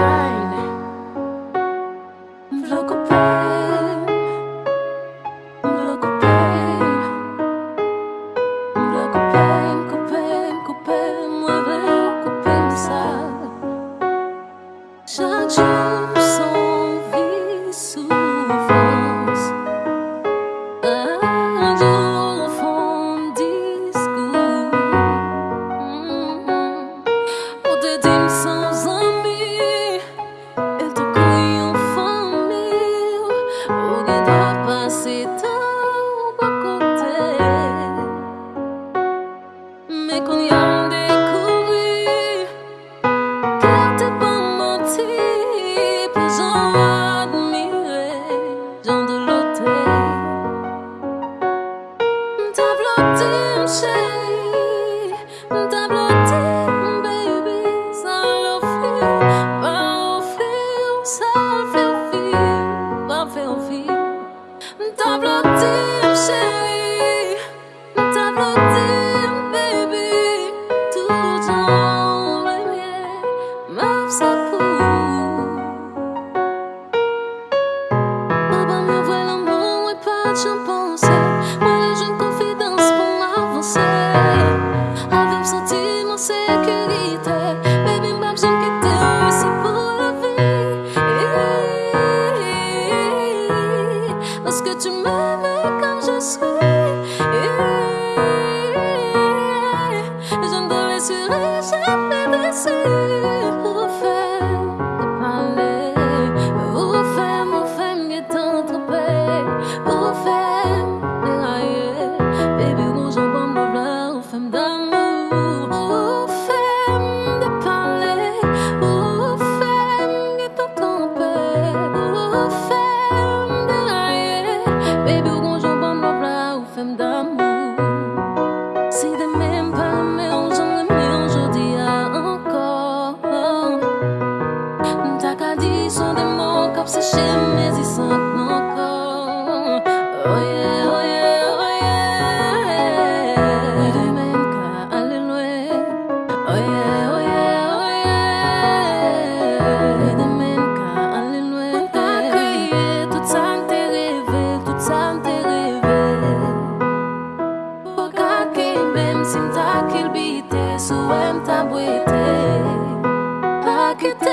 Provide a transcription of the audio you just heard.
shine Vloco pen Vloco pen Vloco pen, copen, copen Mueve, copen, sal. Shine, shine 曾 could